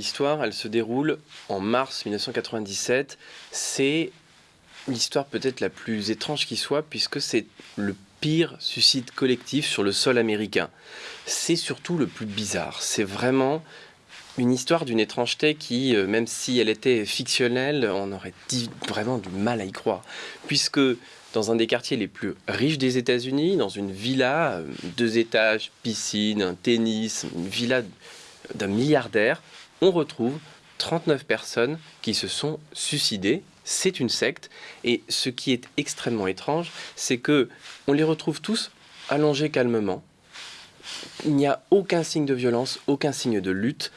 L'histoire, elle se déroule en mars 1997. C'est l'histoire peut-être la plus étrange qui soit, puisque c'est le pire suicide collectif sur le sol américain. C'est surtout le plus bizarre. C'est vraiment une histoire d'une étrangeté qui, euh, même si elle était fictionnelle, on aurait dit vraiment du mal à y croire. Puisque dans un des quartiers les plus riches des États-Unis, dans une villa, euh, deux étages, piscine, un tennis, une villa d'un milliardaire, on retrouve 39 personnes qui se sont suicidées. C'est une secte. Et ce qui est extrêmement étrange, c'est que on les retrouve tous allongés calmement. Il n'y a aucun signe de violence, aucun signe de lutte.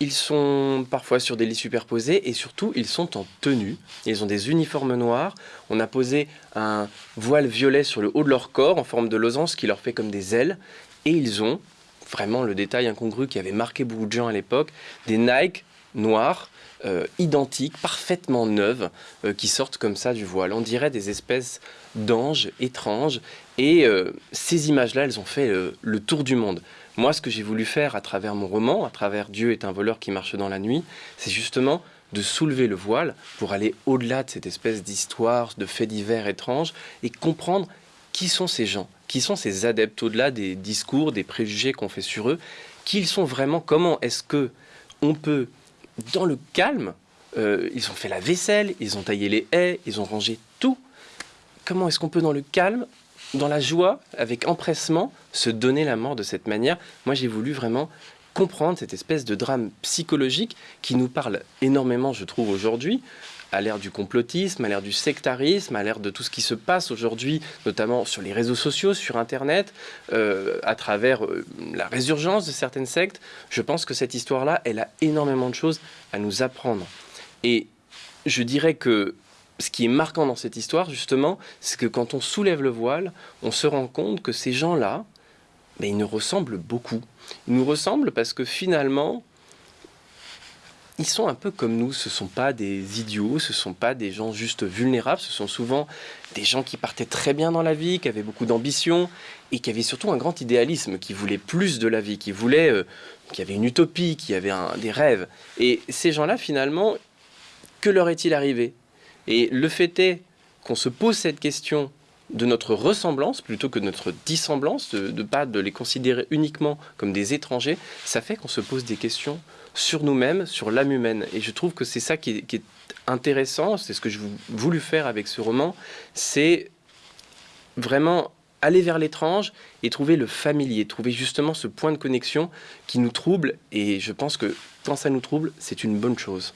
Ils sont parfois sur des lits superposés et surtout ils sont en tenue. Ils ont des uniformes noirs. On a posé un voile violet sur le haut de leur corps en forme de losange qui leur fait comme des ailes. Et ils ont, vraiment le détail incongru qui avait marqué beaucoup de gens à l'époque, des Nike noirs euh, identiques, parfaitement neuves, euh, qui sortent comme ça du voile. On dirait des espèces d'anges étranges. Et euh, ces images-là, elles ont fait le tour du monde. Moi, ce que j'ai voulu faire à travers mon roman, à travers Dieu est un voleur qui marche dans la nuit, c'est justement de soulever le voile pour aller au-delà de cette espèce d'histoire, de faits divers étranges, et comprendre qui sont ces gens, qui sont ces adeptes au-delà des discours, des préjugés qu'on fait sur eux, qui ils sont vraiment, comment est-ce que on peut, dans le calme, euh, ils ont fait la vaisselle, ils ont taillé les haies, ils ont rangé tout, comment est-ce qu'on peut dans le calme dans la joie, avec empressement, se donner la mort de cette manière? Moi, j'ai voulu vraiment comprendre cette espèce de drame psychologique qui nous parle énormément, je trouve, aujourd'hui, à l'ère du complotisme, à l'ère du sectarisme, à l'ère de tout ce qui se passe aujourd'hui, notamment sur les réseaux sociaux, sur Internet, euh, à travers euh, la résurgence de certaines sectes. Je pense que cette histoire-là, elle a énormément de choses à nous apprendre. Et je dirais que ce qui est marquant dans cette histoire, justement, c'est que quand on soulève le voile, on se rend compte que ces gens-là, ben, ils nous ressemblent beaucoup. Ils nous ressemblent parce que finalement, ils sont un peu comme nous. Ce ne sont pas des idiots, ce ne sont pas des gens juste vulnérables. Ce sont souvent des gens qui partaient très bien dans la vie, qui avaient beaucoup d'ambition et qui avaient surtout un grand idéalisme, qui voulaient plus de la vie, qui voulaient, euh, qui avaient une utopie, qui avaient des rêves. Et ces gens-là, finalement, que leur est-il arrivé? Et le fait est qu'on se pose cette question de notre ressemblance plutôt que de notre dissemblance, de ne pas de les considérer uniquement comme des étrangers, ça fait qu'on se pose des questions sur nous-mêmes, sur l'âme humaine. Et je trouve que c'est ça qui est, intéressant, c'est ce que je voulu faire avec ce roman, c'est vraiment aller vers l'étrange et trouver le familier, trouver justement ce point de connexion qui nous trouble. Et je pense que quand ça nous trouble, c'est une bonne chose.